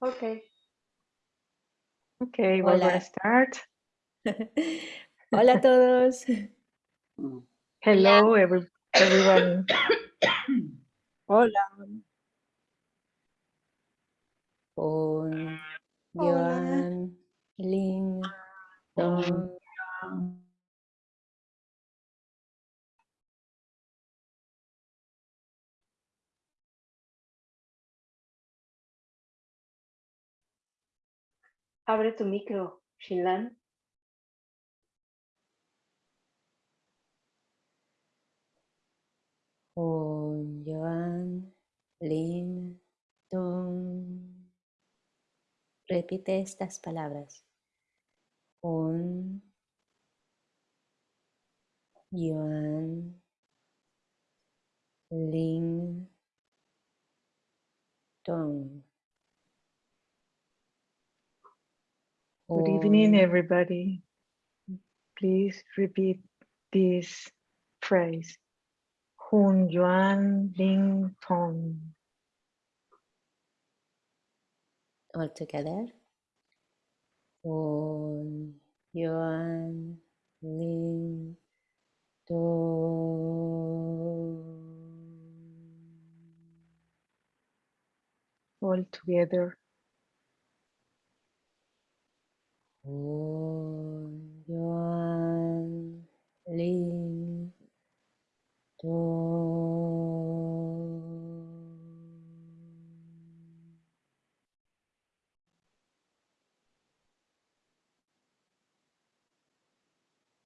Okay. Okay, we're going to Hola. start. Hola a todos. Mm. Hello, every, everyone. Hola. Un, Hola. Joan, Lin, Tom, Abre tu micro, Shinlan. Un, Joan, Lin, Tom. Repite estas palabras. Un, Joan, Lin, Tom. Good evening, oh. everybody. Please repeat this phrase. Hun Yuan Ling Tong. all together. Un, Yuan, Ling Tong. All together. Un, Yuan, Lin, Tom.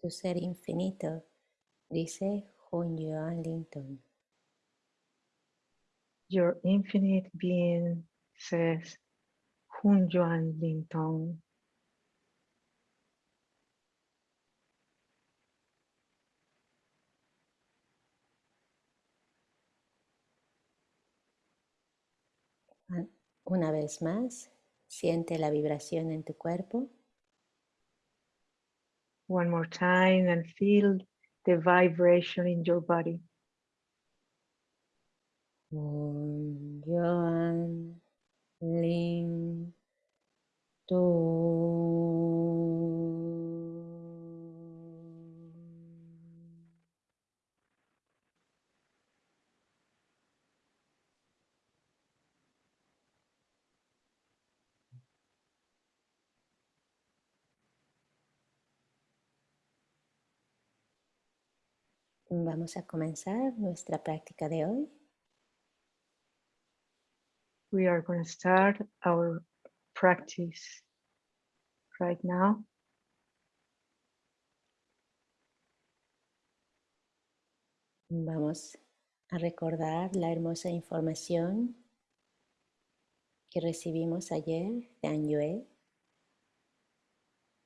Tu ser infinito, dice Hun Yuan Ling Tong. Your infinite being says Hun Yuan Ling Una vez más, siente la vibración en tu cuerpo. One more time and feel the vibration in your body. Vamos a comenzar nuestra práctica de hoy. We are going to start our practice right now. Vamos a recordar la hermosa información que recibimos ayer de Anyue.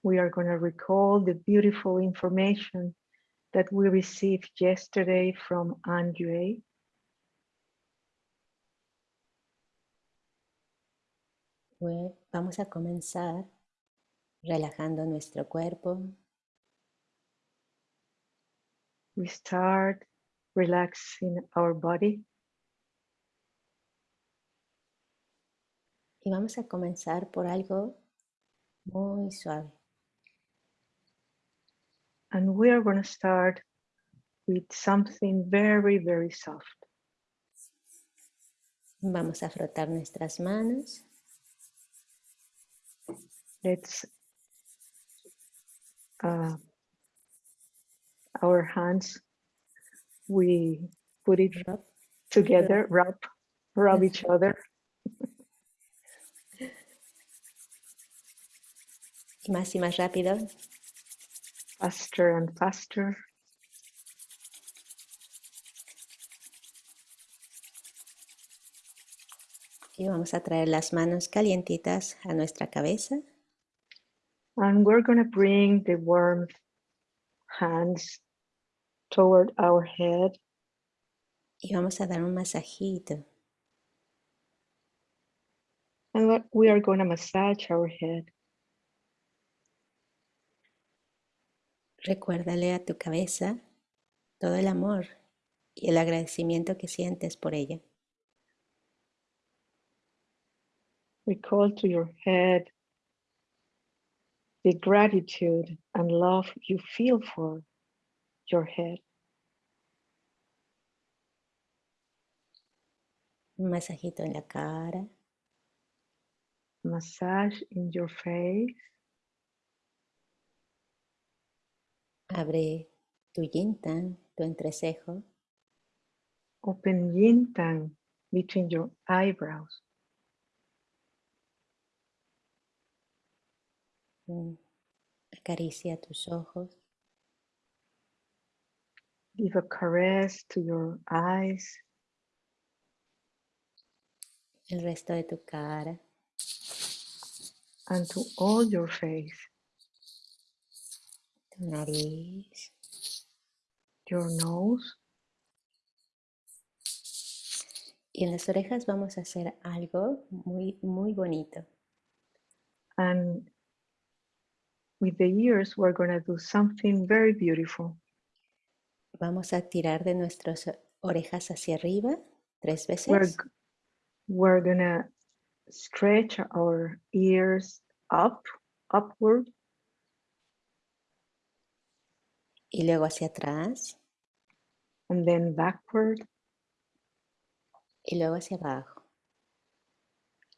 We are going to recall the beautiful information that we received yesterday from Andre. Bue- Vamos a comenzar relajando nuestro cuerpo, We start relaxing our body. y vamos a comenzar por algo muy suave. And we are going to start with something very, very soft. Vamos a frotar nuestras manos Let's uh, our hands, we put it Rub. together, rub, rub each other. y más y más rápido. Faster and faster. Y vamos a traer las manos calientitas a nuestra cabeza. And we're going to bring the warm hands toward our head. Y vamos a dar un masajito. And we are going to massage our head. Recuérdale a tu cabeza todo el amor y el agradecimiento que sientes por ella. recall to your head the gratitude and love you feel for your head. Un masajito en la cara. Massage in your face. Abre tu yin tan, tu entrecejo. Open yin tang between your eyebrows. Mm. Acaricia tus ojos. Give a caress to your eyes, El resto de tu cara. and to all your face, Tu nariz. your nose. Y en las orejas vamos a hacer algo muy, muy bonito. And with the ears, we're going to do something very beautiful. Vamos a tirar de nuestras orejas hacia arriba tres We're, veces. g- we're going to stretch our ears up, upward, Y luego hacia atrás. and then backward, Y luego hacia abajo.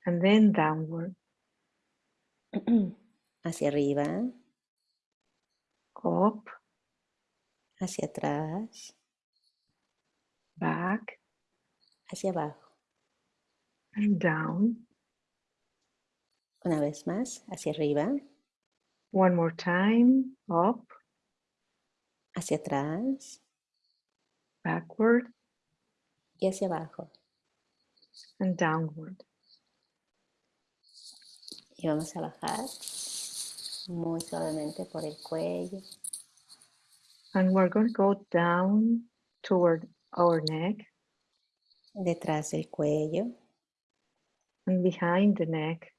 and then downward, Hacia arriba. up, Hacia atrás. back, Hacia abajo. and down. Una vez más. Hacia arriba. One more time, up, Hacia atrás. backward, Y hacia abajo. and downward. Y vamos a bajar muy suavemente por el cuello. And we're going to go down toward our neck Detrás del cuello. and behind the neck.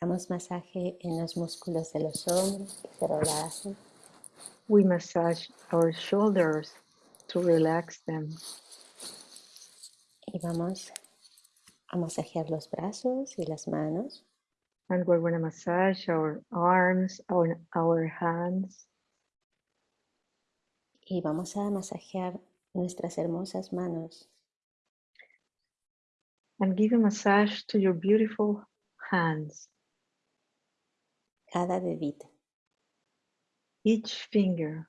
Damos masaje en los músculos de los hombros. que Se relajen. We massage our shoulders to relax them. Y vamos a masajear los brazos y las manos. And we're going to massage our arms, our, our hands, Y vamos a masajear nuestras hermosas manos. and give a massage to your beautiful hands, Cada dedito. Each finger.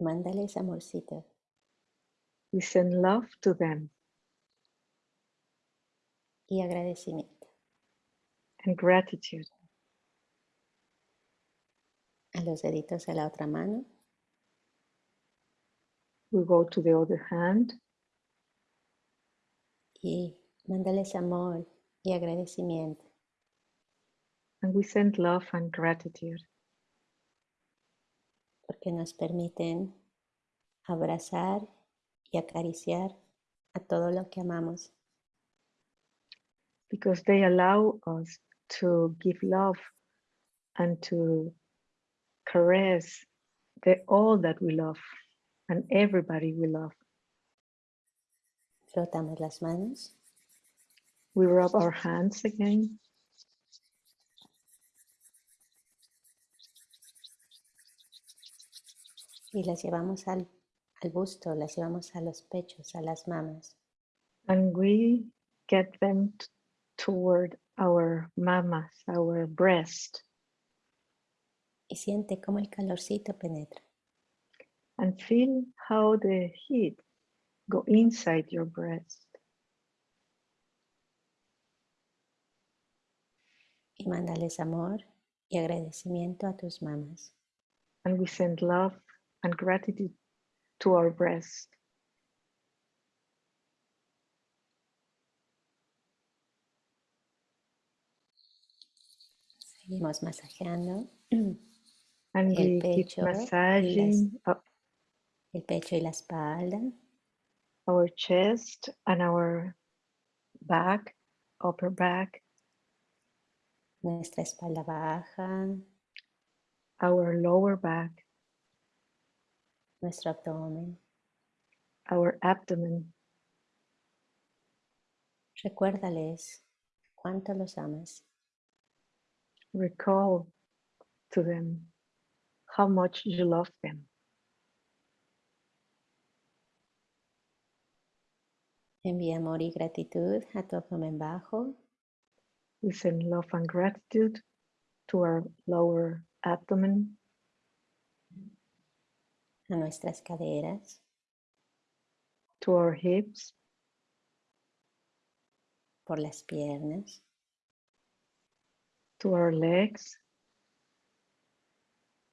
Mándales amorcito. We send love to them y agradecimiento. and gratitude. A los deditos de la otra mano. We go to the other hand y mándales amor y agradecimiento. and we send love and gratitude porque nos permiten abrazar y acariciar a todo lo que amamos. because they allow us to give love and to caress the all that we love and everybody we love. Frotamos las manos We rub our hands again y las llevamos al, al busto, las llevamos a los pechos, a las mamas. and we get them toward our mamas, our breast, Y siente cómo el calorcito penetra. and feel how the heat go inside your breast. Y mándales amor y agradecimiento a tus mamas. And we send love and gratitude to our breast. Seguimos masajeando. And El pecho y las- massaging up el pecho y la espalda, our chest and our back, upper back, nuestra espalda baja, our lower back, nuestro abdomen. our abdomen. Recuérdales cuánto los amas. Recall to them how much you love them. Envía amor y gratitud a tu abdomen bajo, We send love and gratitude to our lower abdomen, a nuestras caderas, to our hips, por las piernas, to our legs,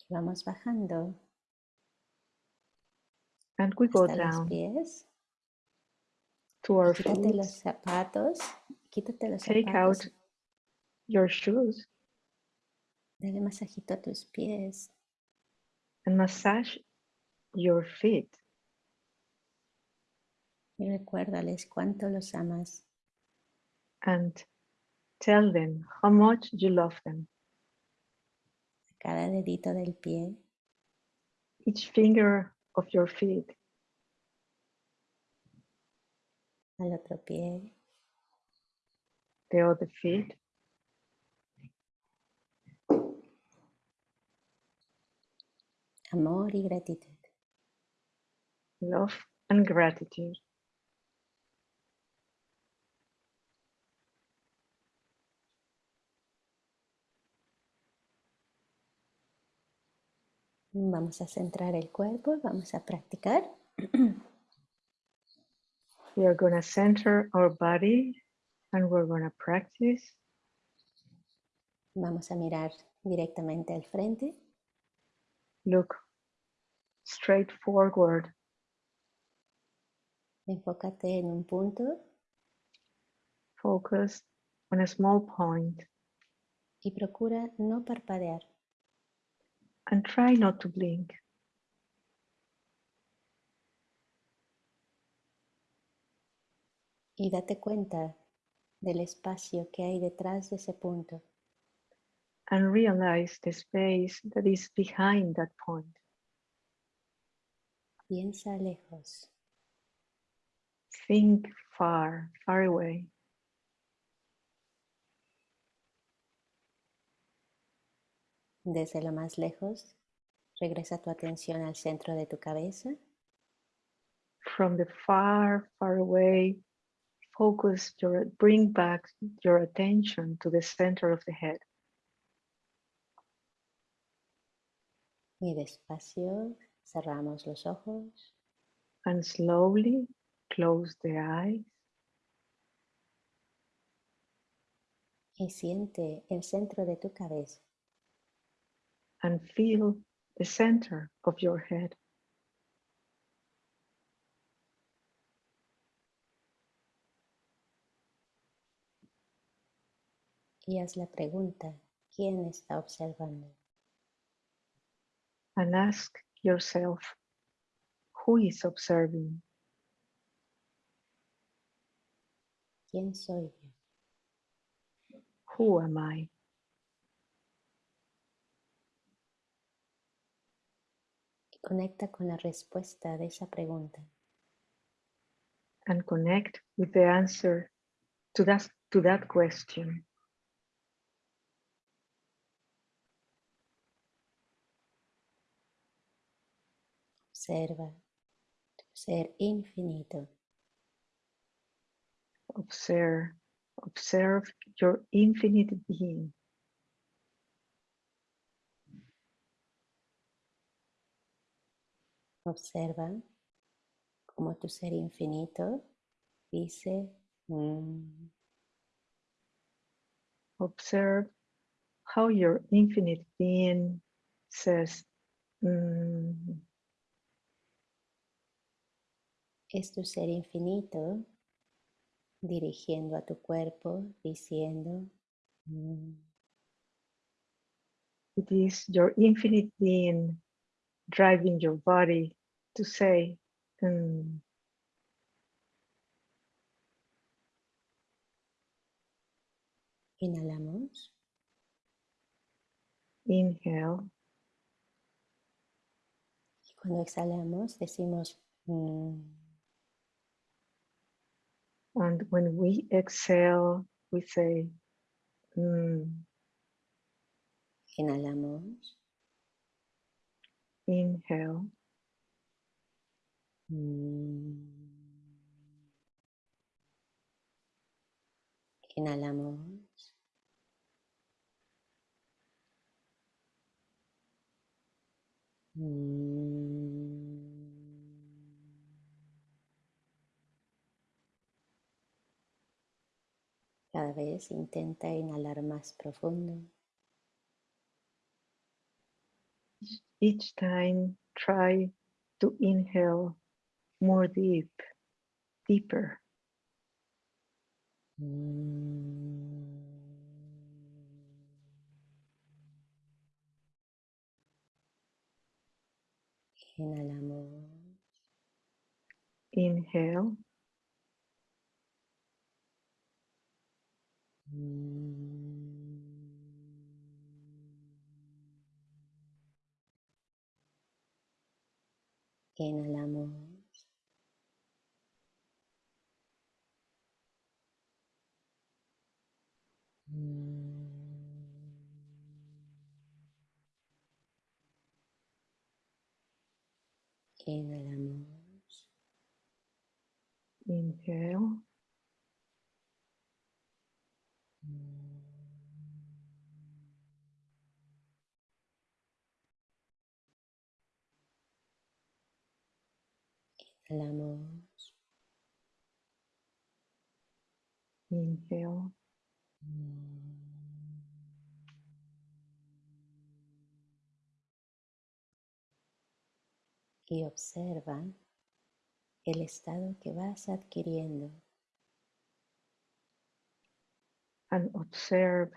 y vamos bajando. And we go hasta los down. pies. to our Quítate feet. los zapatos, quítate los Take out your shoes. Dale masajito a tus pies. and massage your feet. Y recuérdales cuánto los amas. and tell them how much you love them. Cada dedito del pie, Each finger of your feet, al otro pie, the other feet, amor y gratitud. Love and gratitude. Vamos a centrar el cuerpo, vamos a practicar. We are going to center our body and we're going to practice. Vamos a mirar directamente al frente. Look straight forward. Enfócate en un punto Focus on a small point y procura no parpadear. and try not to blink. Y date cuenta del espacio que hay detrás de ese punto. and realize the space that is behind that point. Piensa lejos. Think far, far away. Desde lo más lejos, regresa tu atención al centro de tu cabeza. From the far, far away, focus your, bring back your attention to the center of the head. Y despacio cerramos los ojos. And slowly close the eyes y siente el centro de tu cabeza. and feel the center of your head. Y haz la pregunta, ¿quién está observando? and ask yourself who is observing ¿Quién soy yo? who am i Y conecta con la respuesta de esa pregunta. and connect with the answer to that to that question Observa tu ser infinito. Observe observe your infinite being. Observa cómo tu ser infinito dice, "Mm", observe how your infinite being says "Mm," es tu ser infinito dirigiendo a tu cuerpo diciendo, "Mm". it is your infinite being driving your body to say "Mm." inhalamos inhale y cuando exhalamos decimos, "Mm". And when we exhale, we say, "Mm." Inhalamos. inhale, Mm. Inhalamos. Cada vez intenta inhalar más profundo. each time try to inhale more deep, deeper. Inhalamos. Inhale, Inhalamos. Inhalamos. inhale, Inhalamos. inhale, Y observa el estado que vas adquiriendo. and observe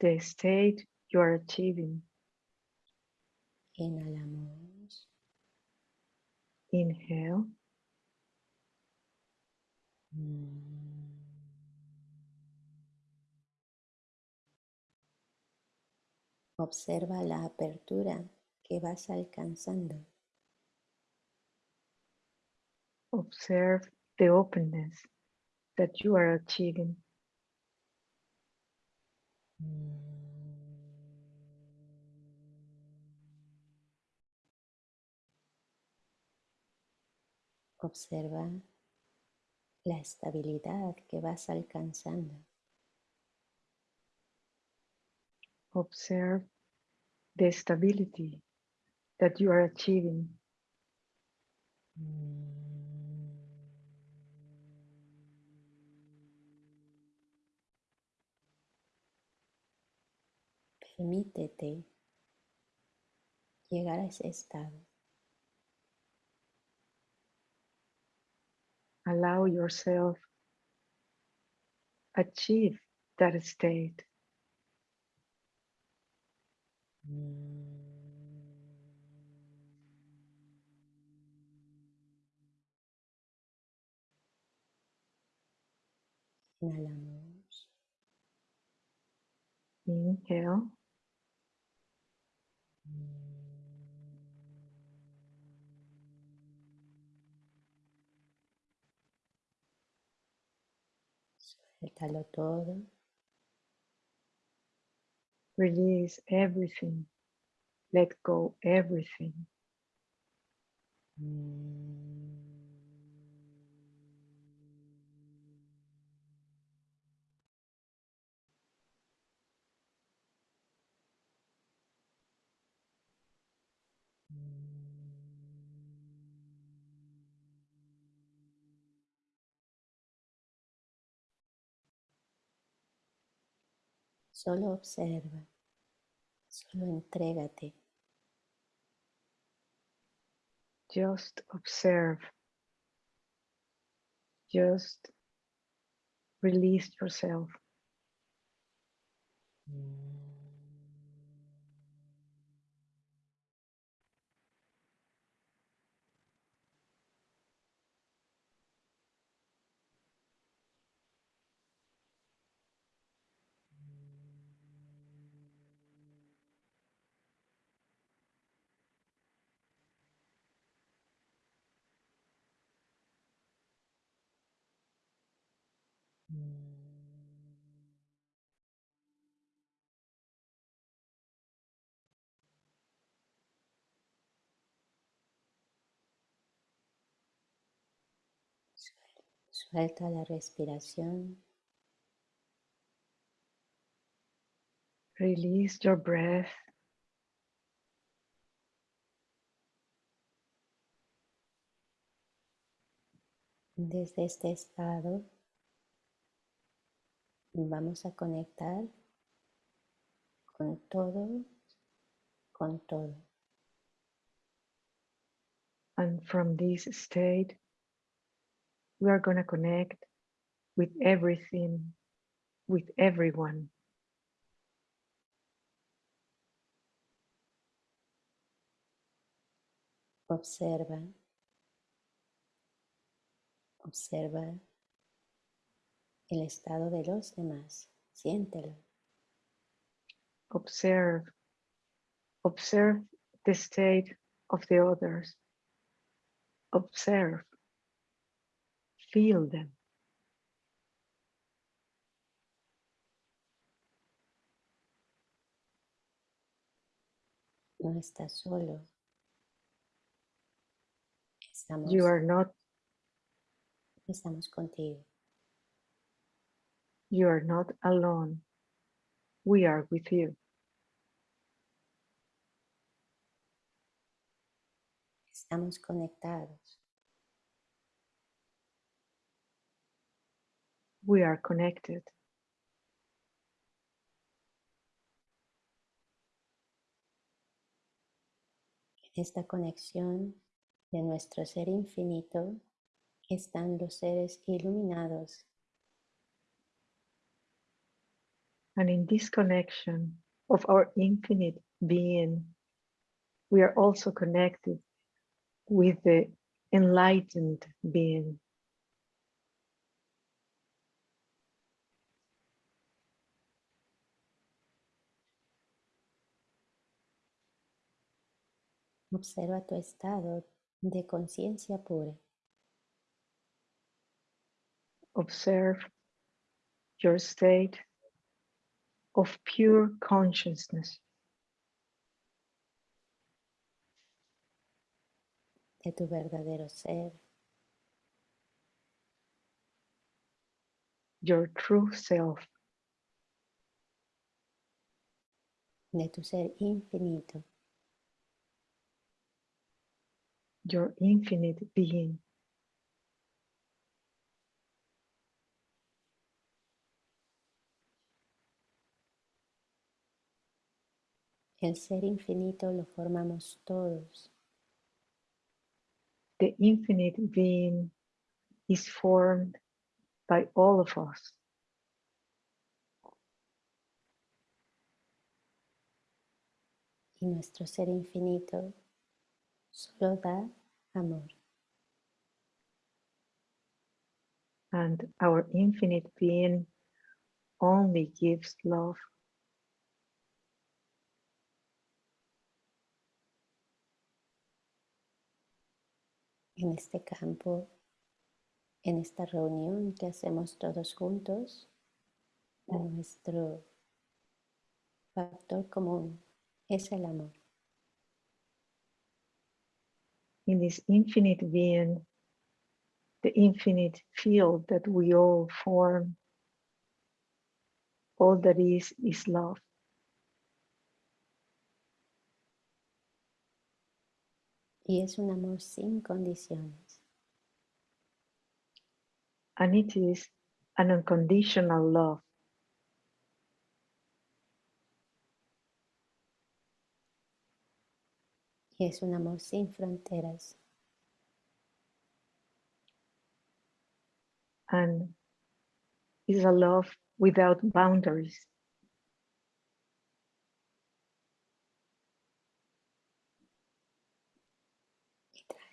the state you are achieving. Inhalamos. Inhale, Observa la apertura que vas alcanzando. observe the openness that you are achieving. Observa la estabilidad que vas alcanzando. Observe the stability that you are achieving. Permítete llegar a ese estado. Allow yourself achieve that state. Inhalamos. Inhale, Todo. release everything. Let go everything. Mm. Solo observa. Solo entrégate. Just observe. Just release yourself. Suel- Suelta la respiración. Release your breath. Desde este estado vamos a conectar con todo, con todo. And from this state, we are going to connect with everything, with everyone. Observa. Observa el estado de los demás. Siéntelo. Observe. Observe the state of the others. Observe. Feel them. No estás solo. Estamos, You are not estamos contigo. You are not alone. We are with you. Estamos conectados. We are connected. En esta conexión de nuestro ser infinito están los seres iluminados And in this connection of our infinite being, we are also connected with the enlightened being. Observa tu estado de conciencia pura. Observe your state of pure consciousness, de tu verdadero ser, your true self, de tu ser infinito, your infinite being. El ser infinito lo formamos todos. The infinite being is formed by all of us. Y nuestro ser infinito solo da amor. And our infinite being only gives love. En este campo, en esta reunión que hacemos todos juntos, mm. nuestro factor común es el amor. in this infinite being, the infinite field that we all form, all that is, is love. Y es un amor sin condiciones. And it is an unconditional love. Y es un amor sin fronteras. And is a love without boundaries.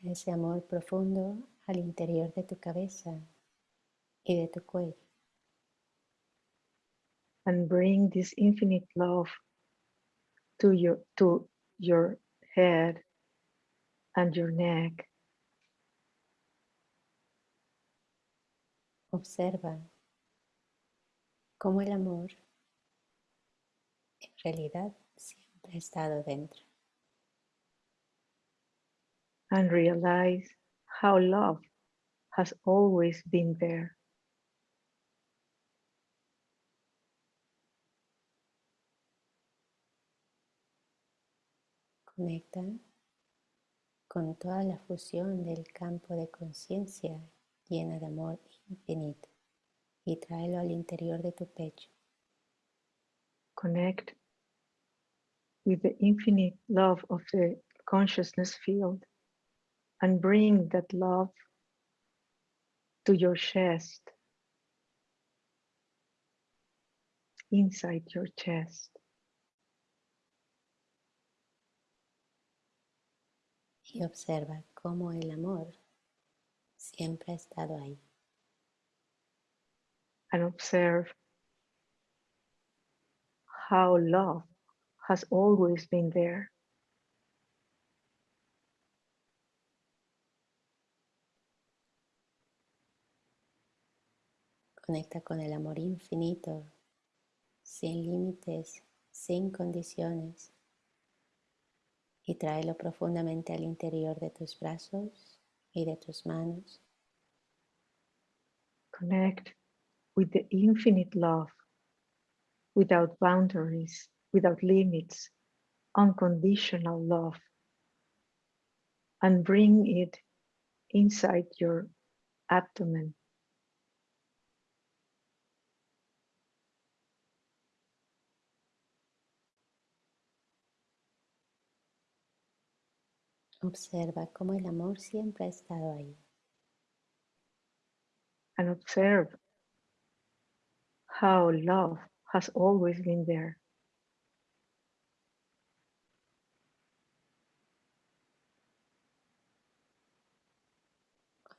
Ese amor profundo al interior de tu cabeza y de tu cuello. and bring this infinite love to your to your head and your neck Observa cómo el amor en realidad siempre ha estado dentro. And realize how love has always been there. Conecta con toda la fusión del campo de conciencia llena de amor infinito y tráelo al interior de tu pecho. Connect with the infinite love of the consciousness field and bring that love to your chest, inside your chest. Y observa cómo el amor siempre ha estado ahí. and observe how love has always been there. Conecta con el amor infinito, sin límites, sin condiciones. Y tráelo profundamente al interior de tus brazos y de tus manos. Connect with the infinite love without boundaries, without limits, unconditional love, and bring it inside your abdomen. Observa cómo el amor siempre ha estado ahí. and observe how love has always been there.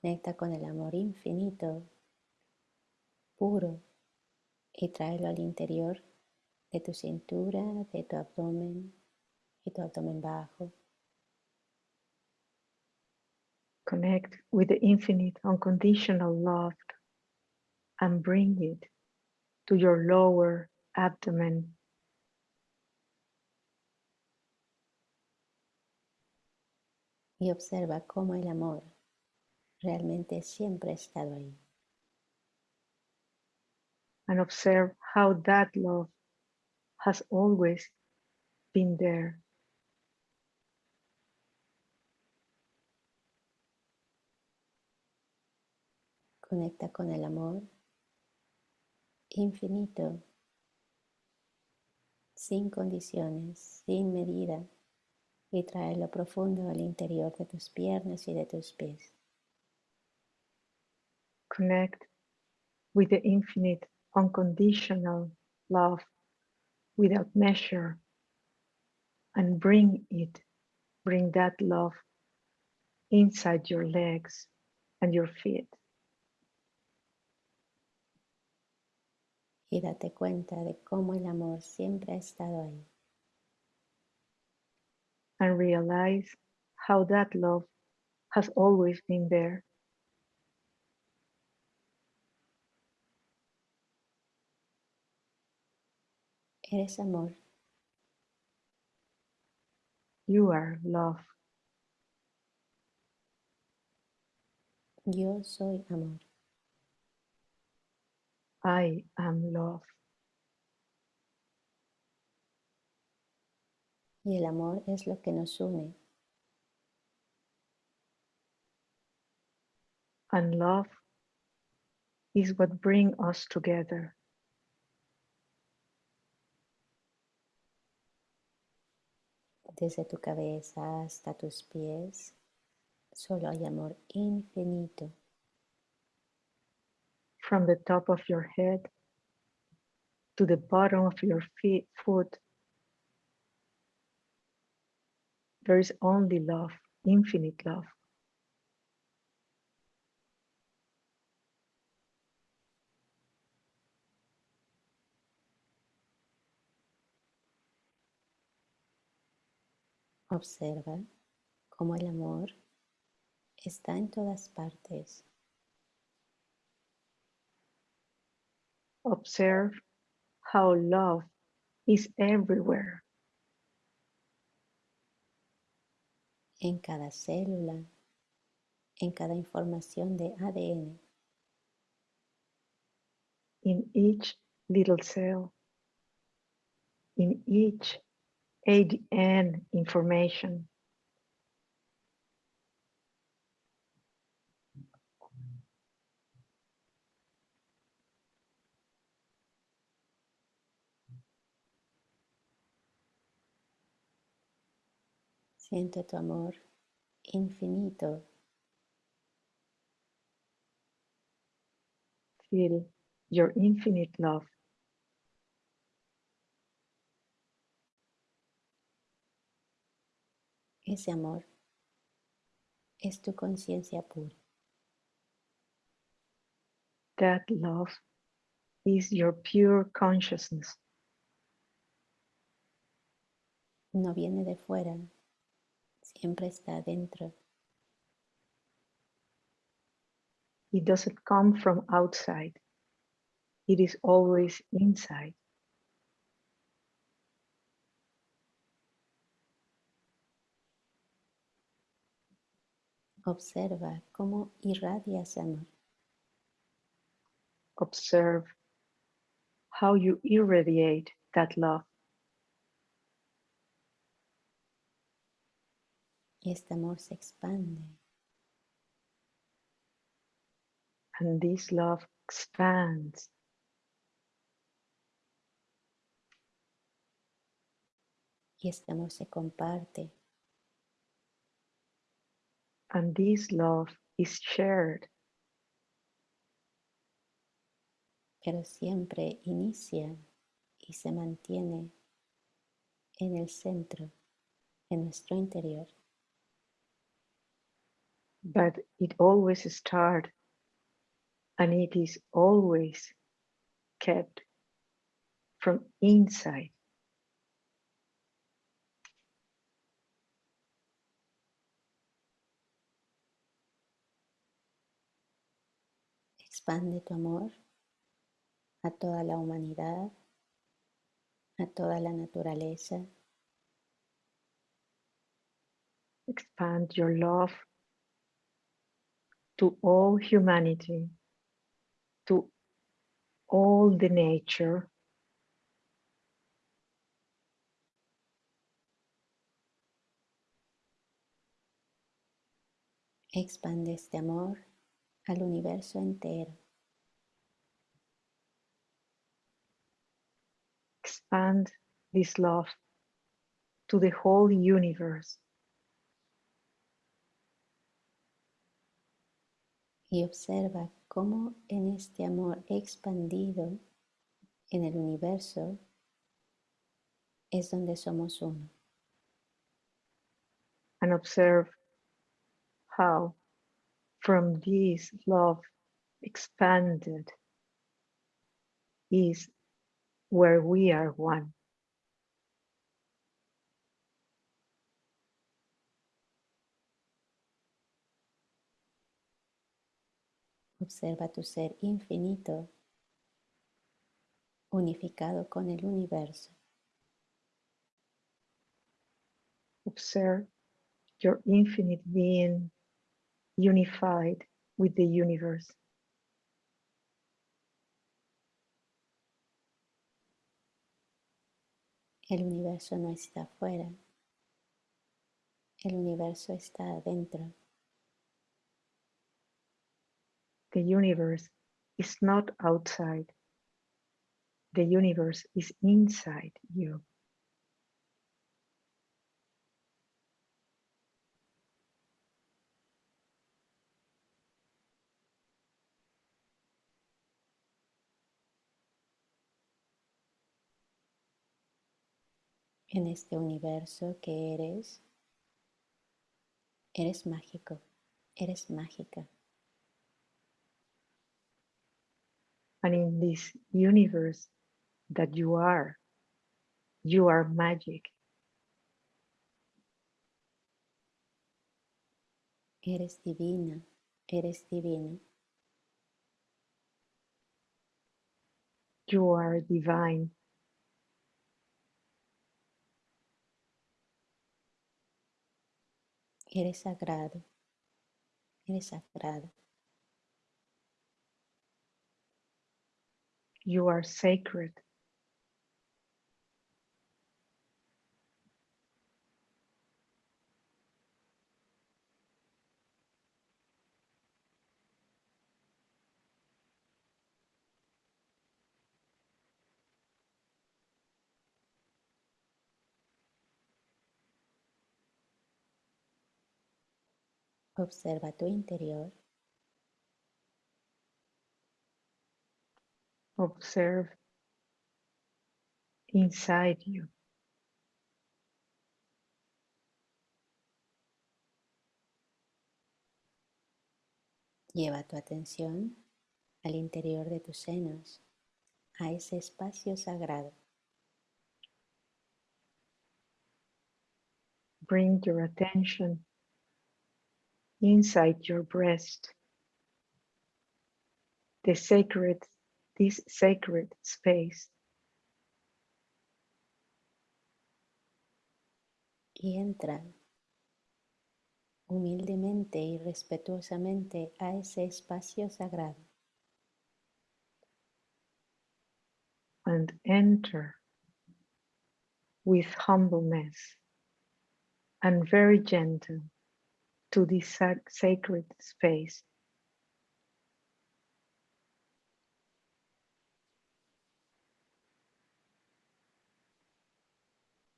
Conecta con el amor infinito, puro, y tráelo al interior de tu cintura, de tu abdomen y tu abdomen bajo. Connect with the infinite unconditional love and bring it to your lower abdomen. Y observa cómo el amor realmente siempre ha estado ahí. and observe how that love has always been there. Conecta con el amor infinito, sin condiciones, sin medida, y tráelo profundo al interior de tus piernas y de tus pies. Connect with the infinite unconditional love without measure and bring it, bring that love inside your legs and your feet. Y date cuenta de cómo el amor siempre ha estado ahí. and realize how that love has always been there. Eres amor, You are love. yo soy amor. I am love. Y el amor es lo que nos une. And love is what brings us together. Desde tu cabeza hasta tus pies, solo hay amor infinito. From the top of your head to the bottom of your feet, foot, there is only love, infinite love. Observa cómo el amor está en todas partes. Observe how love is everywhere. En cada célula, en cada información de ADN, in each little cell, in each ADN information, siente tu amor infinito feel your infinite love. Ese amor es tu conciencia pura. That love is your pure consciousness. No viene de fuera, siempre está dentro. It doesn't come from outside. It is always inside. Observa cómo irradia ese amor. Observe how you irradiate that love. Y este amor se expande. And this love expands. Y este amor se comparte. And this love is shared, pero siempre inicia y se mantiene en el centro, en nuestro interior. But it always starts and it is always kept from inside. Expande tu amor a toda la humanidad, a toda la naturaleza, Expand your love to all humanity, to all the nature, expande este amor al universo entero. expand this love to the whole universe. Y observa cómo en este amor expandido en el universo es donde somos uno. and observe how from this love expanded is where we are one. Observa tu ser infinito unificado con el universo. Observe your infinite being unified with the universe. El universo no está afuera. El universo está adentro. The universe is not outside. The universe is inside you. En este universo que eres, eres mágico, eres mágica. And in this universe that you are, you are magic. Eres divina, eres divina. You are divine. Eres sagrado, eres sagrado. You are sacred. Observa tu interior. Observe inside you. Lleva tu atención al interior de tus senos, a ese espacio sagrado. Bring your attention inside your breast. The sacred, this sacred space. y entra humildemente y respetuosamente a ese espacio sagrado. and enter with humbleness and very gentle to this sacred space.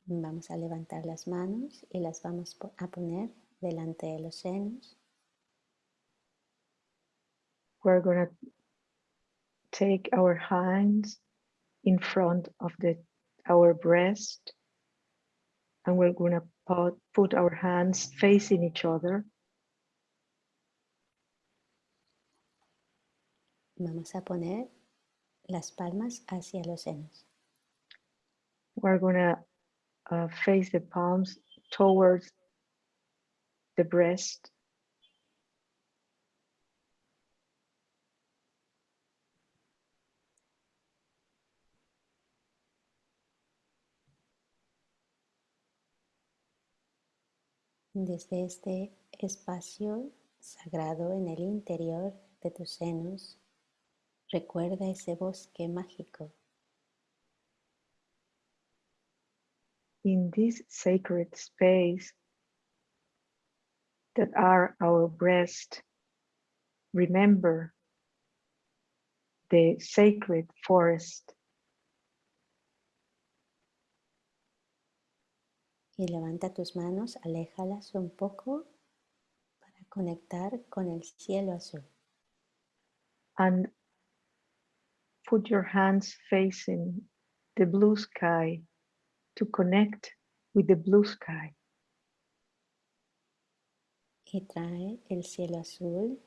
Vamos a levantar las manos y las vamos a poner delante de los senos. We're going to take our hands in front of the our breast and we're going to put, put our hands facing each other Vamos a poner las palmas hacia los senos. we're going to uh, face the palms towards the breast. Desde este espacio sagrado en el interior de tus senos, recuerda ese bosque mágico in this sacred space that are our breast, remember the sacred forest y levanta tus manos, aléjalas un poco para conectar con el cielo azul. and put your hands facing the blue sky to connect with the blue sky. y trae el cielo azul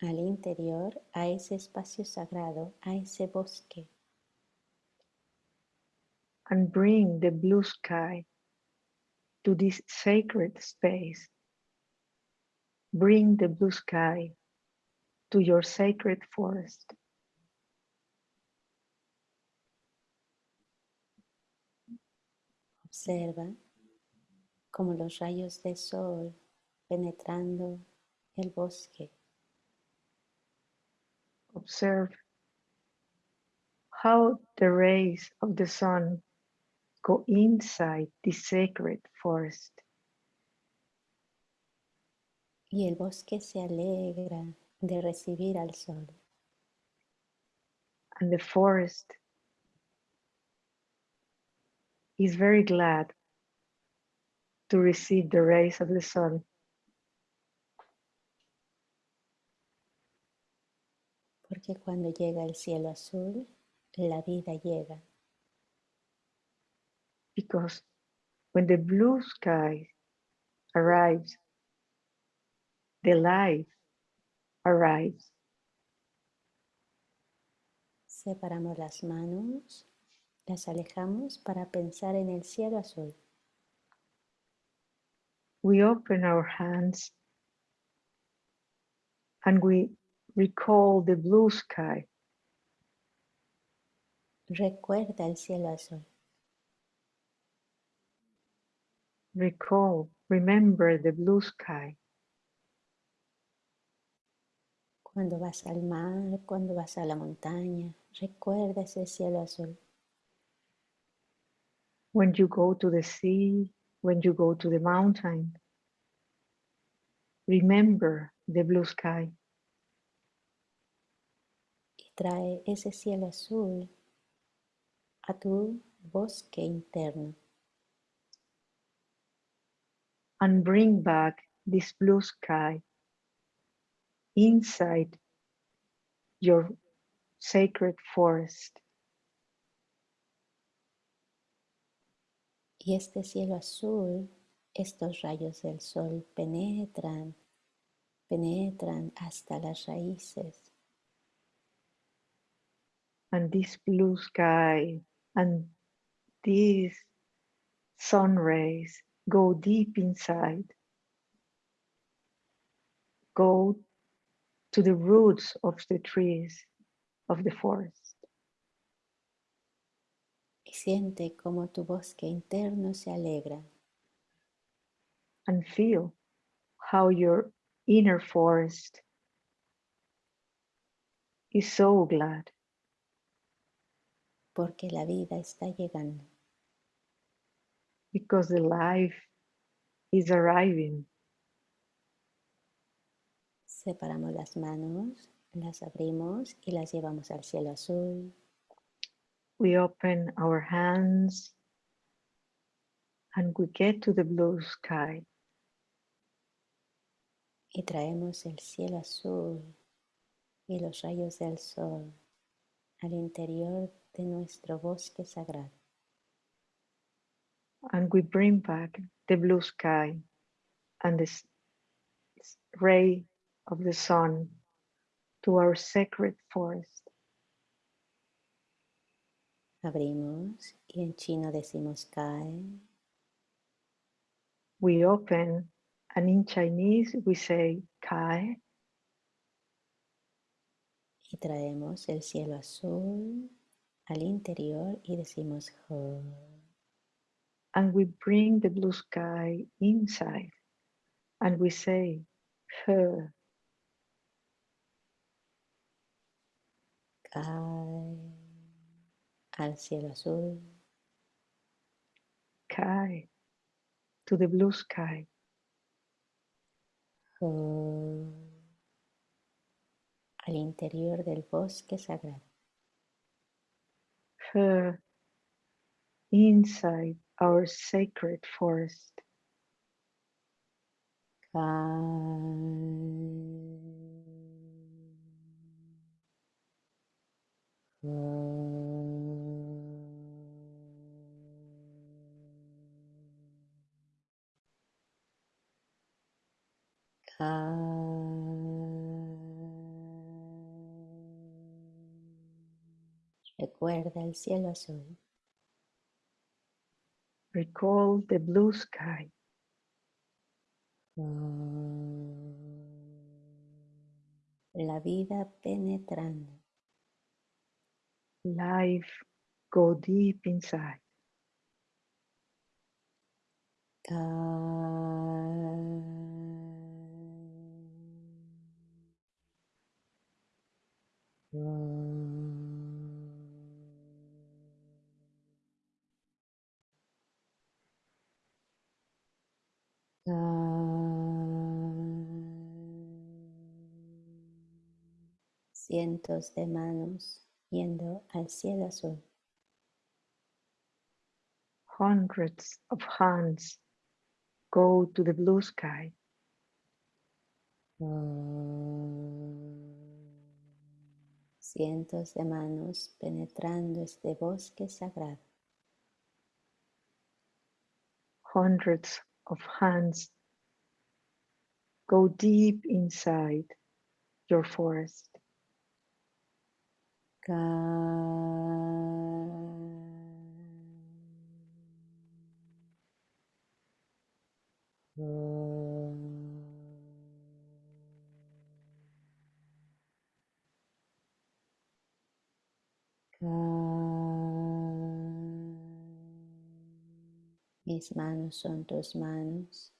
al interior, a ese espacio sagrado, a ese bosque. and bring the blue sky to this sacred space. Bring the blue sky to your sacred forest. Observa como los rayos de sol penetrando el bosque Observe how the rays of the sun go inside this sacred forest. y el bosque se alegra de recibir al sol. And the forest is very glad to receive the rays of the sun. Porque cuando llega el cielo azul, la vida llega. because when the blue sky arrives, the life arrives. Separamos las manos, las alejamos para pensar en el cielo azul. We open our hands and we recall the blue sky. Recuerda el cielo azul. Recall Remember the blue sky. Cuando vas al mar, cuando vas a la montaña, recuerda ese cielo azul. When you go to the sea, when you go to the mountain, remember the blue sky. y trae ese cielo azul a tu bosque interno. and bring back this blue sky inside your sacred forest. Y este cielo azul, estos rayos del sol penetran, penetran hasta las raíces. And this blue sky and these sun rays go deep inside, go to the roots of the trees of the forest. Siente como tu bosque interno se alegra. and feel how your inner forest is so glad porque la vida está llegando. because the life is arriving. Separamos las manos, las abrimos y las llevamos al cielo azul. We open our hands and we get to the blue sky y traemos el cielo azul y los rayos del sol al interior de nuestro bosque sagrado. and we bring back the blue sky and the ray of the sun to our sacred forest. Abrimos y en chino decimos Kai We open and in Chinese we say Kai y traemos el cielo azul al interior y decimos Ho. and we bring the blue sky inside and we say He. Kai al cielo azul Kai to the blue sky Ho. Oh, al interior del bosque sagrado. He inside our sacred forest Recuerda el cielo azul. recall the blue sky. La vida penetrando. life go deep inside Cientos de manos yendo al cielo azul. hundreds of hands go to the blue sky ah. Cientos de manos penetrando este bosque sagrado. hundreds of hands go deep inside your forest Mis manos son tus manos.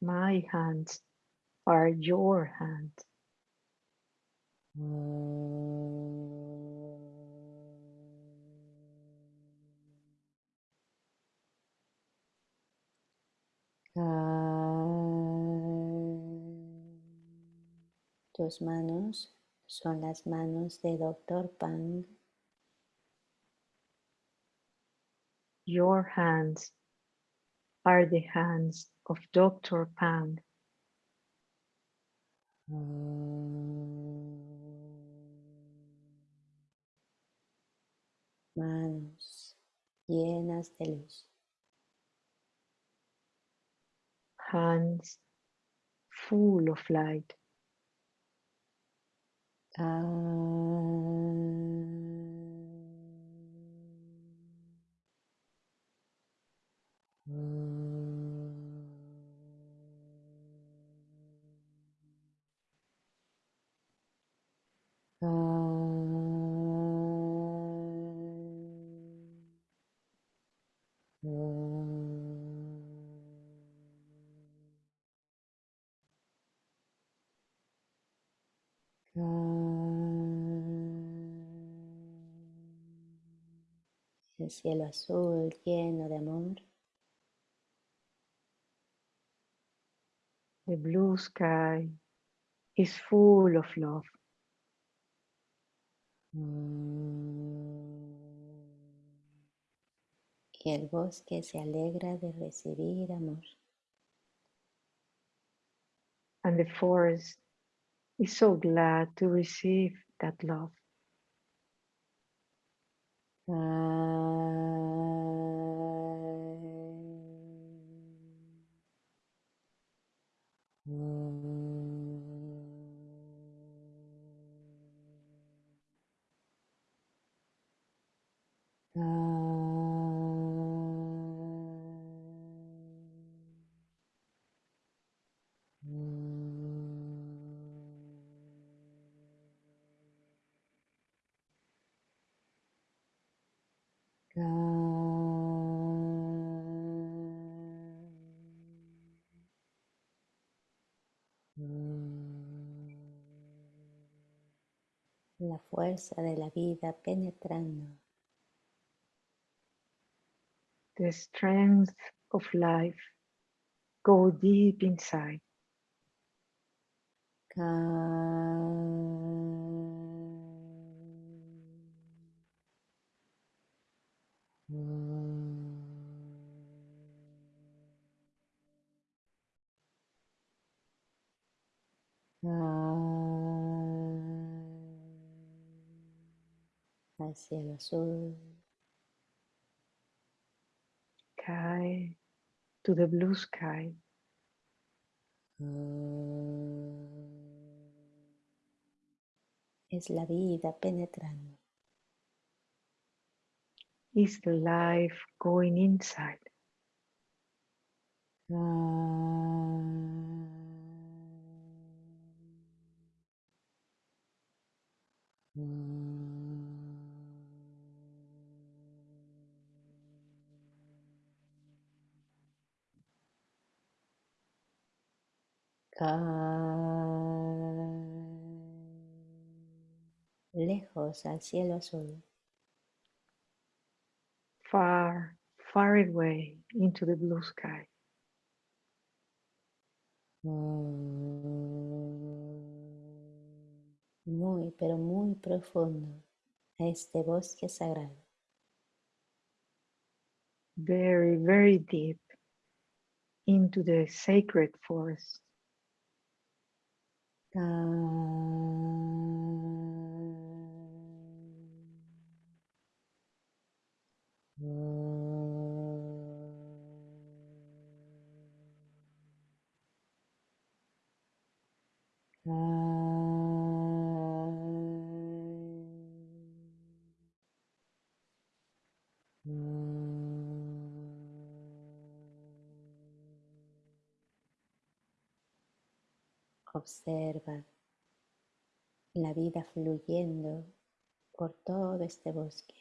My hands are your hands. Tus manos son las manos de Doctor Pang. Your hands are the hands of Dr. Pang. Manos llenas de luz. Hands full of light. El cielo azul lleno de amor. The blue sky is full of love. Y el bosque se alegra de recibir amor. And the forest is so glad to receive that love. La fuerza de la vida penetrando. The strength of life go deep inside. Azul. Sky to the blue sky. Es la vida penetrando. Is the life going inside? Lejos al cielo azul. Far, far away into the blue sky. Muy, pero muy profundo a este bosque sagrado. Very, very deep into the sacred forest. Ah. Uh. Observa la vida fluyendo por todo este bosque.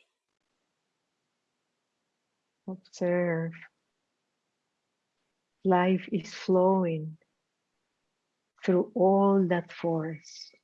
Observe life is flowing through all that forest.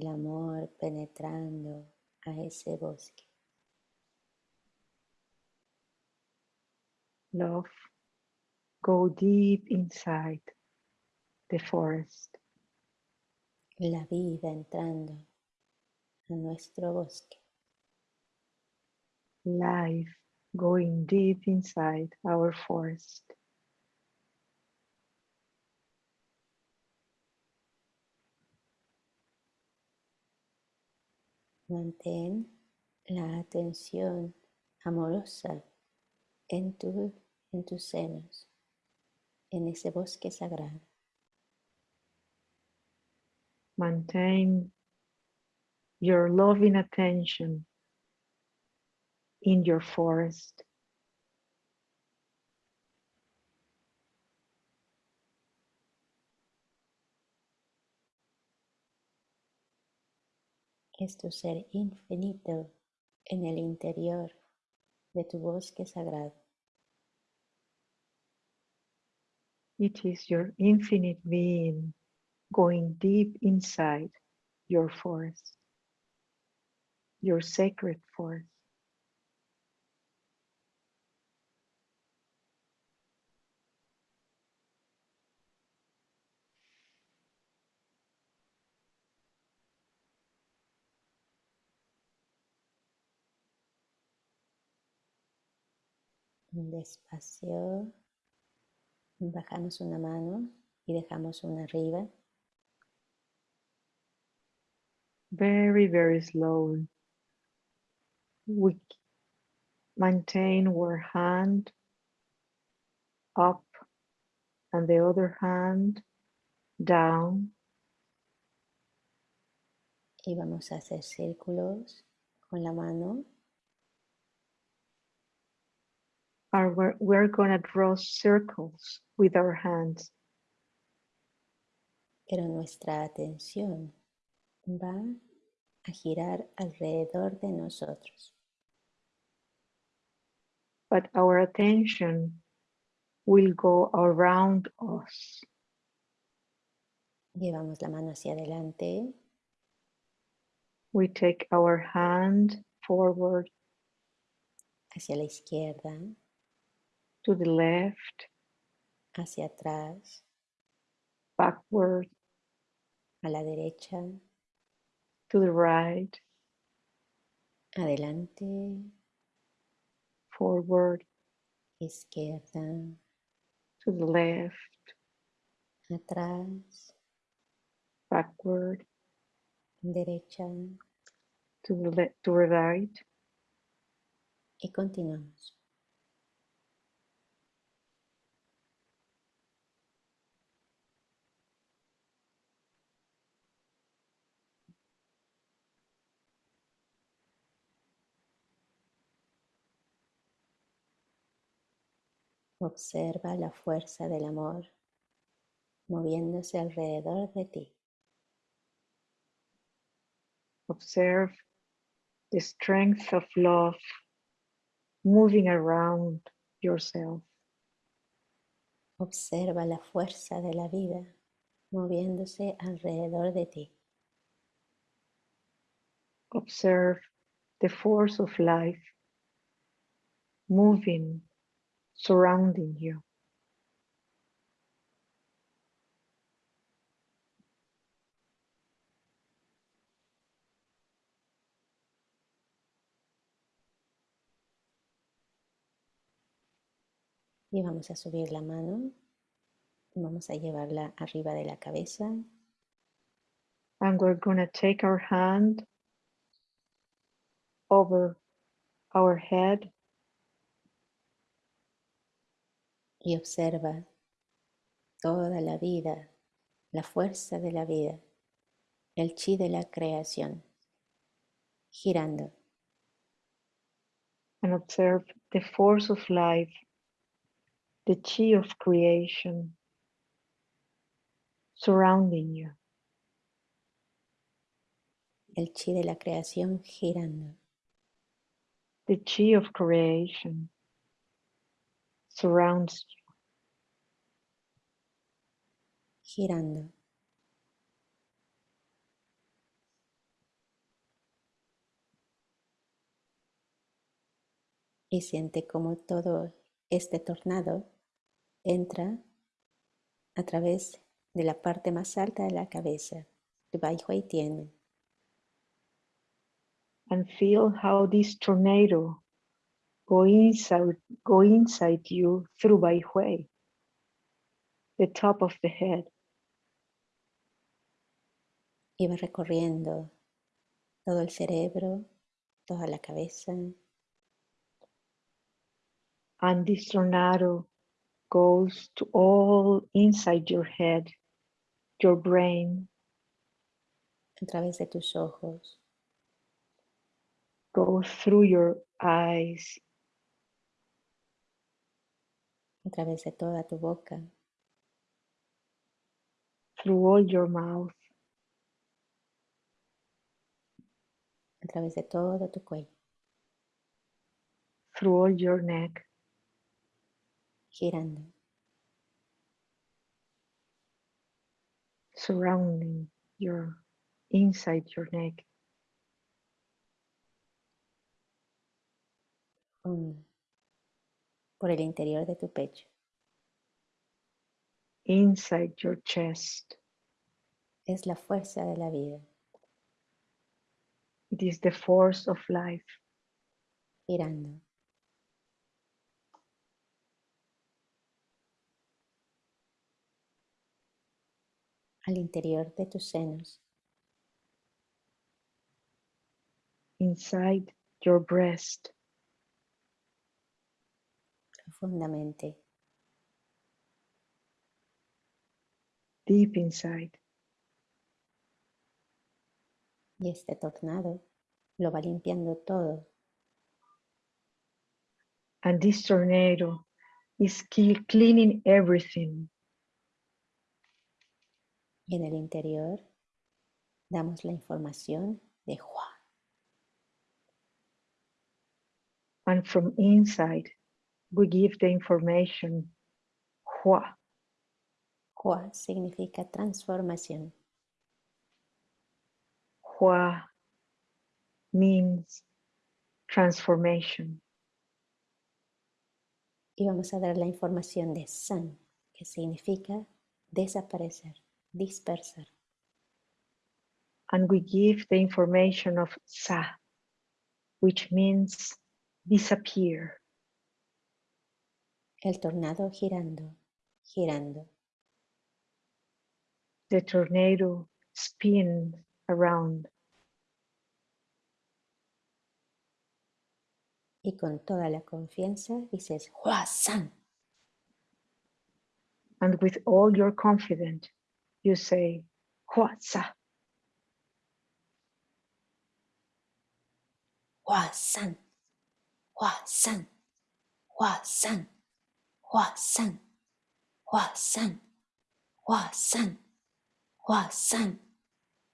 El amor penetrando a ese bosque. Love, go deep inside the forest. La vida entrando a nuestro bosque. Life going deep inside our forest. Mantén la atención amorosa en, tu, en tus senos, en ese bosque sagrado. Maintain your loving attention in your forest. Es tu ser infinito en el interior de tu bosque sagrado. It is your infinite being going deep inside your forest, your sacred forest. Despacio, bajamos una mano y dejamos una arriba. Very, very slow. We maintain our hand up and the other hand down. Y vamos a hacer círculos con la mano Are we're, we're gonna draw circles with our hands, pero nuestra atención va a girar alrededor de nosotros. but our attention will go around us. Llevamos la mano hacia adelante We take our hand forward hacia la izquierda, to the left, hacia atrás, backward, a la derecha, to the right, adelante, forward, izquierda, to the left, atrás, backward, derecha. To the left, to the right. y continuamos. Observa la fuerza del amor moviéndose alrededor de ti. Observe the strength of love moving around yourself. Observa la fuerza de la vida moviéndose alrededor de ti. Observe the force of life moving, surrounding you. Y vamos a subir la mano. Vamos a llevarla arriba de la cabeza. And we're going to take our hand over our head. Y observa toda la vida, la fuerza de la vida, el chi de la creación, girando, and observe the force of life, the chi of creation surrounding you. el chi de la creación girando, The chi of creation surrounds you. Girando. Y siente como todo este tornado entra a través de la parte más alta de la cabeza, de Bai Hui Tien, and feel how this tornado go inside, go inside you through Bai Hui, the top of the head, y va recorriendo todo el cerebro, toda la cabeza, and this tornado goes to all inside your head, your brain, a través de tus ojos, goes through your eyes, a través de toda tu boca, through all your mouth, a través de todo tu cuello, through all your neck, girando, surrounding your inside your neck, uno, por el interior de tu pecho, inside your chest. es la fuerza de la vida, It is the force of life, girando, al interior de tus senos, inside your breast, profundamente, deep inside. Y este tornado lo va limpiando todo, And this tornado is cleaning everything. y en el interior damos la información de Hua. And from inside, we give the information. Hua. Hua significa transformación. Hua means transformation. Y vamos a dar la información de San, que significa desaparecer, dispersar. And we give the information of Sa, which means disappear. El tornado girando, girando, The tornado spins around. Y con toda la confianza dices Hua San. and with all your confidence, you say, Hua Sa, Hua San, Hua San, Hua San, Hua San, Hua San, Hua San, Hua San,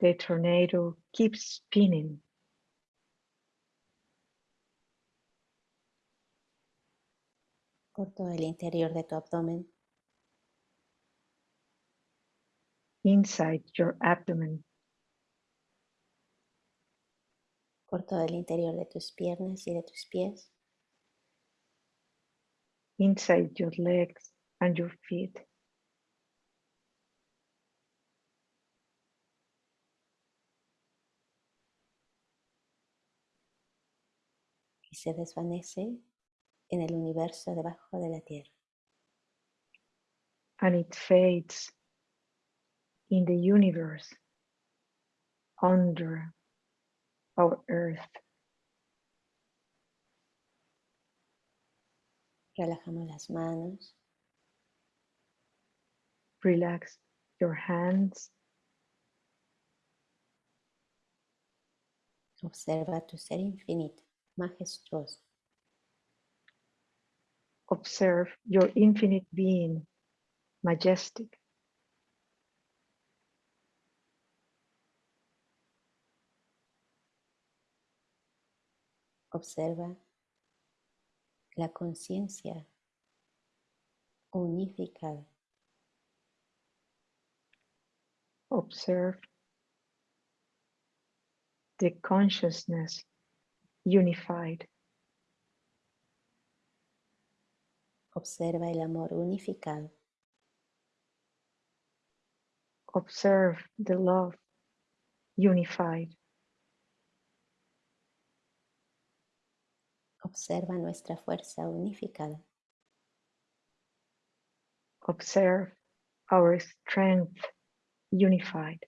the tornado keeps spinning. Por todo el interior de tu abdomen. Inside your abdomen. Por todo el interior de tus piernas y de tus pies. Inside your legs and your feet. Se desvanece en el universo debajo de la tierra. and it fades in the universe under our earth. Relajamos las manos, Relax your hands, observa tu ser infinito, majestuoso, observe your infinite being, majestic, observa la conciencia unificada, observe the consciousness unified, observa el amor unificado, observe the love unified, observa nuestra fuerza unificada, observe our strength unified.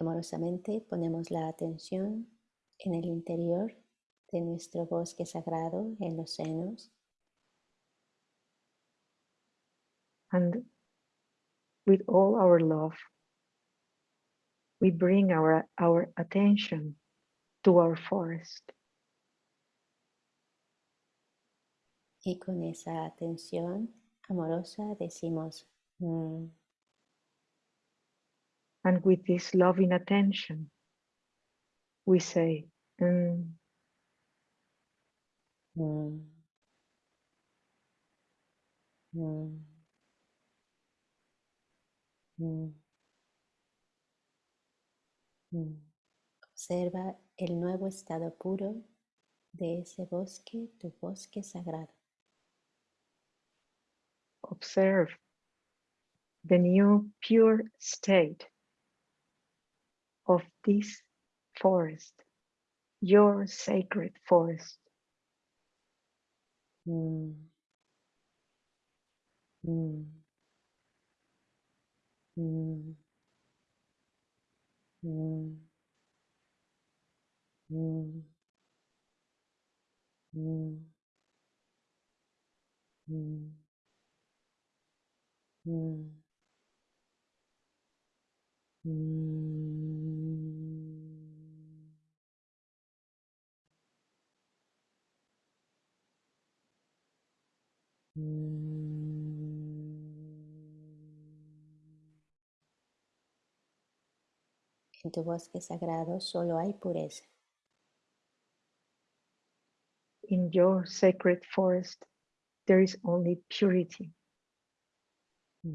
Y amorosamente ponemos la atención en el interior de nuestro bosque sagrado en los senos And with all our love, we bring our, our attention to our forest. y con esa atención amorosa decimos "Mm". And with this loving attention, we say, "Mm, Mm. Mm. Mm. Mm. Observa el nuevo estado puro de ese bosque, tu bosque sagrado. observe the new pure state of this forest, your sacred forest. Mm. Mm. Mm. Mm. Mm. Mm. Mm. Mm. Mm. En tu bosque sagrado solo hay pureza. In your sacred forest, there is only purity. En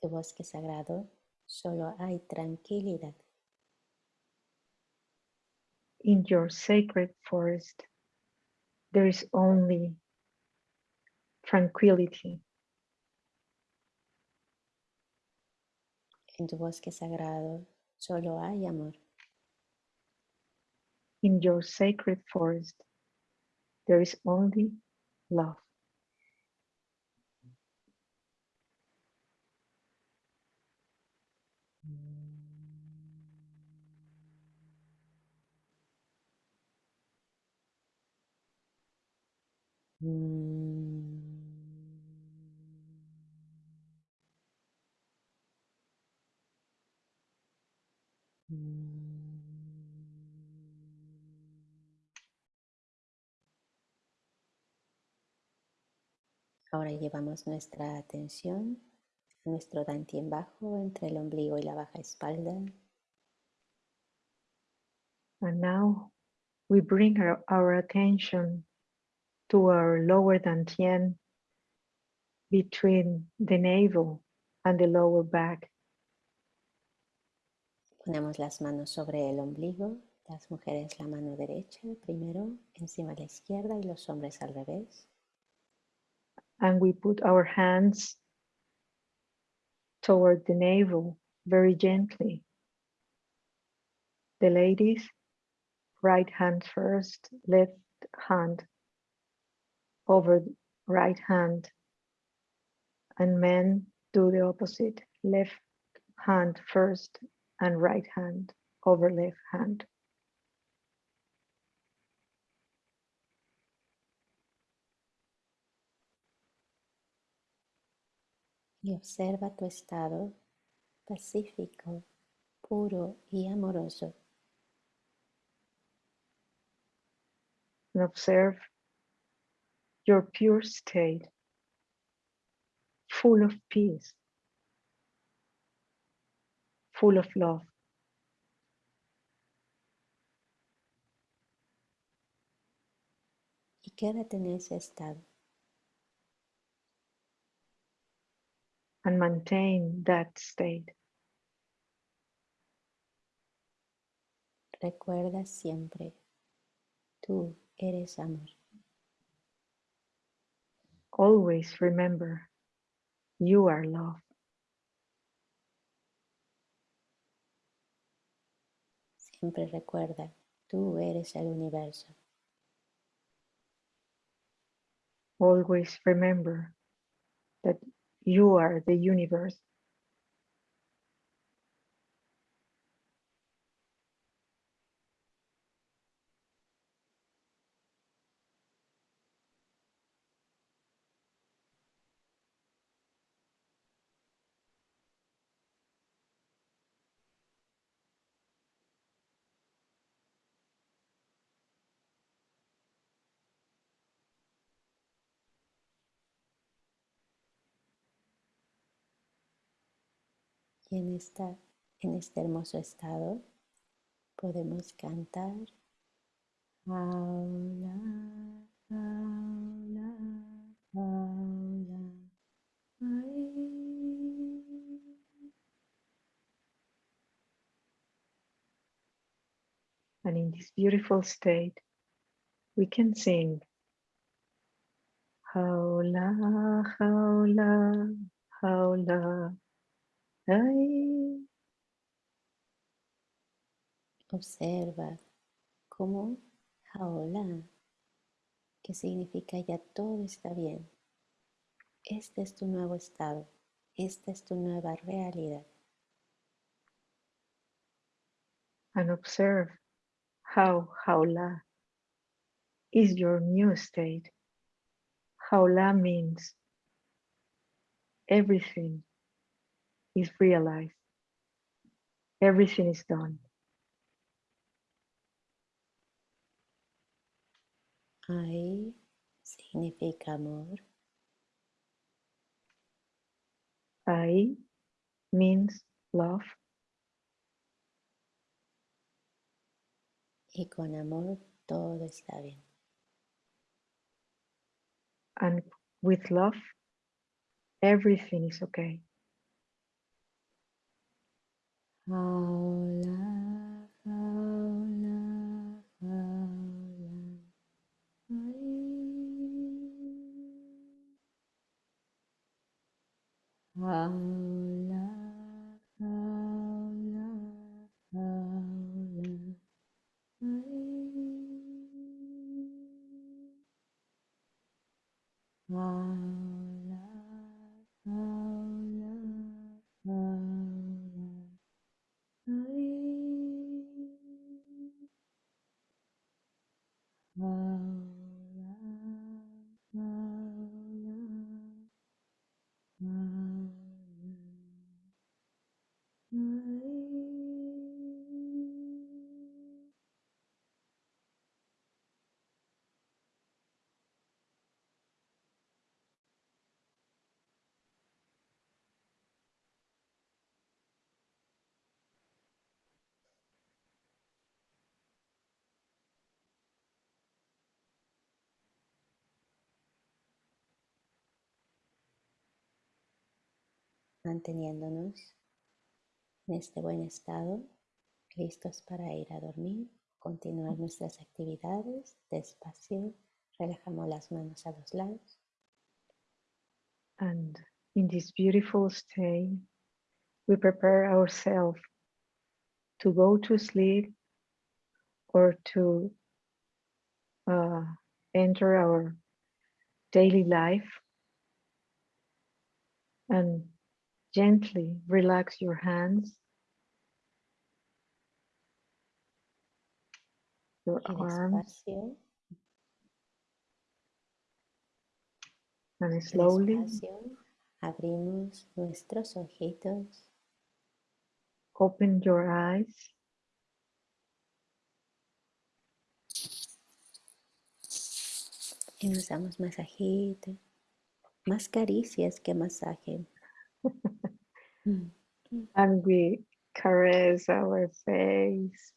tu bosque sagrado solo hay tranquilidad. In your sacred forest, there is only tranquility. En tu bosque sagrado solo hay amor. In your sacred forest, there is only love. Ahora llevamos nuestra atención a nuestro dantien bajo entre el ombligo y la baja espalda. And now we bring our, our attention to our lower dantian between the navel and the lower back. Ponemos las manos sobre el ombligo, las mujeres la mano derecha primero, encima la izquierda y los hombres al revés. And we put our hands toward the navel very gently. The ladies, right hand first, left hand over right hand. And men do the opposite, left hand first and right hand over left hand. Y observa tu estado pacífico, puro y amoroso. and observe your pure state, full of peace, full of love. Y quédate en ese estado. And maintain that state. Recuerda siempre, tú eres amor. Always remember you are love. Siempre recuerda, tú eres el universo. Always remember that you are the universe. Y en, esta, en este hermoso estado podemos cantar. And in this beautiful state, we can sing. Haula. Ay. Observa cómo Jaola, que significa ya todo está bien. Este es tu nuevo estado, esta es tu nueva realidad. And observe how haula is your new state. Haula means everything is realized. Everything is done. Ai significa amor, Ai means love, y con amor todo está bien. and with love, everything is okay. Jaola, manteniéndonos en este buen estado, listos para ir a dormir, continuar nuestras actividades despacio, relajamos las manos a los lados. And in this beautiful state, we prepare ourselves to go to sleep or to uh, enter our daily life and gently relax your hands, your arms, and slowly abrimos nuestros ojitos. open your eyes. Y nos damos masajito, más caricias que masaje. Mm. and we caress our face,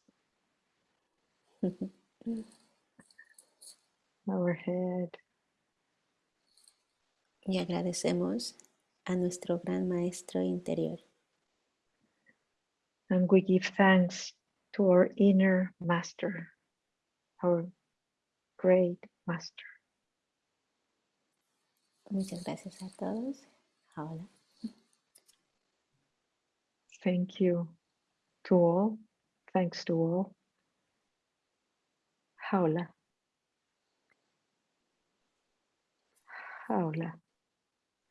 our head. Y agradecemos a nuestro gran maestro interior, And we give thanks to our inner master, our great master. Muchas gracias a todos. Hola. Thank you to all. Thanks to all. Jaula. Jaula.